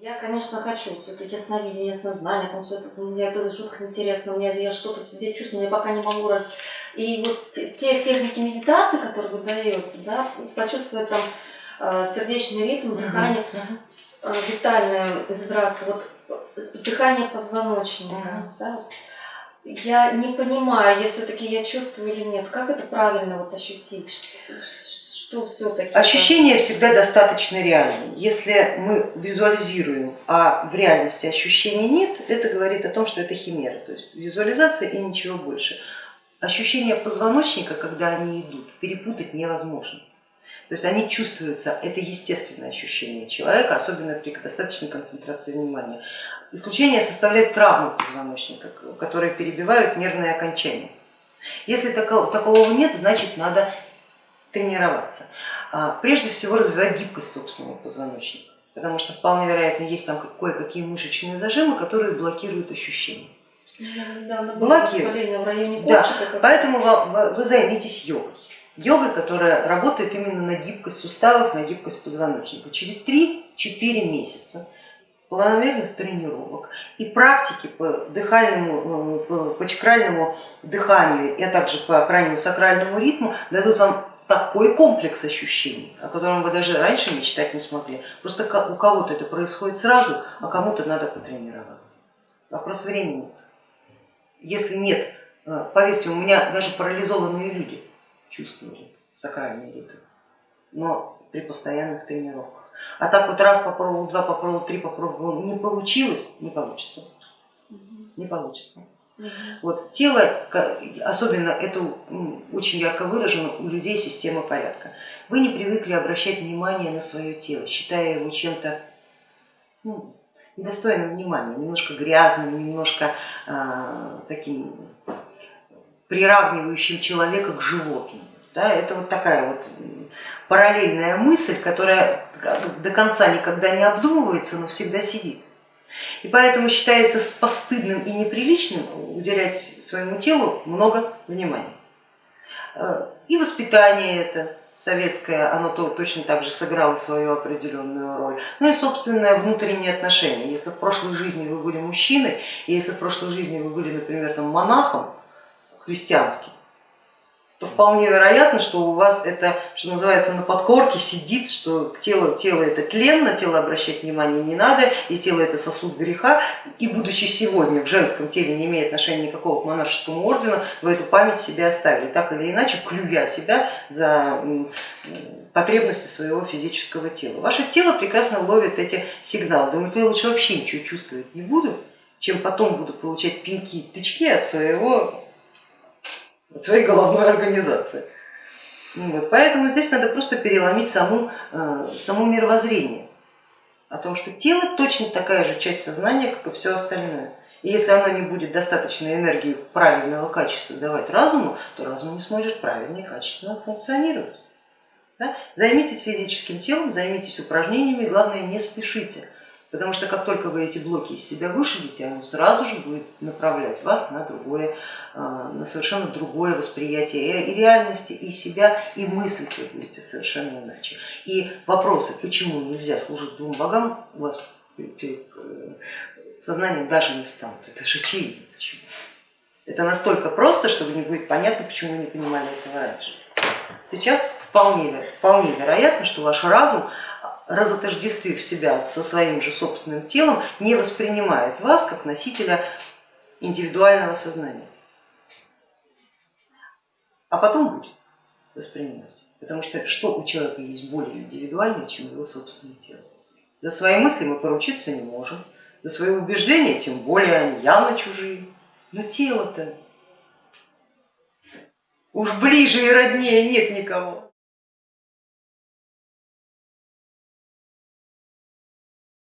Я, конечно, хочу все-таки сновидение, снознание, там все это, мне это жутко интересно, мне я что-то в себе чувствую, я пока не могу раз. И вот те, те техники медитации, которые вы даете, да, почувствовать там э, сердечный ритм, дыхание, uh -huh. э, витальную вибрацию, вот дыхание позвоночника, да. Я не понимаю, я все-таки я чувствую или нет, как это правильно вот ощутить, что все-таки... Ощущения всегда достаточно реальны. Если мы визуализируем, а в реальности ощущений нет, это говорит о том, что это химера, то есть визуализация и ничего больше. Ощущения позвоночника, когда они идут, перепутать невозможно. То есть они чувствуются, это естественное ощущение человека, особенно при достаточной концентрации внимания. Исключение составляет травмы позвоночника, которые перебивают нервные окончания. Если такого нет, значит надо тренироваться. А, прежде всего развивать гибкость собственного позвоночника, потому что вполне вероятно есть там кое-какие мышечные зажимы, которые блокируют ощущения. Блокируют. В районе да. Поэтому вы, вы займитесь йогой. Йогой, которая работает именно на гибкость суставов, на гибкость позвоночника. Через 3-4 месяца планомерных тренировок и практики по дыхальному, э, по чакральному дыханию, а также по крайнему сакральному ритму дадут вам такой комплекс ощущений, о котором вы даже раньше мечтать не смогли. Просто у кого-то это происходит сразу, а кому-то надо потренироваться. Вопрос времени. Если нет, э, поверьте, у меня даже парализованные люди чувствовали сакральный ритм, но при постоянных тренировках. А так вот раз попробовал, два попробовал, три попробовал, не получилось, не получится. Не получится. Вот, тело, особенно это очень ярко выражено у людей система порядка. Вы не привыкли обращать внимание на свое тело, считая его чем-то ну, недостойным внимания, немножко грязным, немножко а, таким приравнивающим человека к животному. Да, это вот такая вот параллельная мысль, которая до конца никогда не обдумывается, но всегда сидит. И поэтому считается постыдным и неприличным уделять своему телу много внимания. Э, и воспитание это советское, оно то, точно так же сыграло свою определенную роль. Ну и собственное внутреннее отношение. Если в прошлой жизни вы были мужчиной, если в прошлой жизни вы были, например, там, монахом христианским, то вполне вероятно, что у вас это, что называется, на подкорке сидит, что тело, тело это тленно, тело обращать внимание не надо, и тело это сосуд греха, и будучи сегодня в женском теле, не имея отношения никакого к монашескому ордену, вы эту память себе оставили, так или иначе, клюя себя за потребности своего физического тела. Ваше тело прекрасно ловит эти сигналы, думает, я лучше вообще ничего чувствовать не буду, чем потом буду получать пинки тычки от своего своей головной организации. Вот, поэтому здесь надо просто переломить саму, э, саму мировоззрение о том, что тело точно такая же часть сознания, как и все остальное. И если оно не будет достаточной энергии правильного качества давать разуму, то разум не сможет правильно и качественно функционировать. Да? Займитесь физическим телом, займитесь упражнениями, главное не спешите. Потому что как только вы эти блоки из себя вышибите, оно сразу же будет направлять вас на, другое, а, на совершенно другое восприятие и реальности, и себя, и мыслить вы будете совершенно иначе. И вопросы, почему нельзя служить двум богам, у вас перед э, сознанием даже не встанут. Это же очевидно. Почему. Это настолько просто, что не будет понятно, почему вы не понимали этого раньше. Сейчас вполне, вполне вероятно, что ваш разум разотождествив себя со своим же собственным телом, не воспринимает вас как носителя индивидуального сознания. А потом будет воспринимать, потому что что у человека есть более индивидуальное, чем его собственное тело. За свои мысли мы поручиться не можем, за свои убеждения тем более они явно чужие, но тело-то уж ближе и роднее нет никого.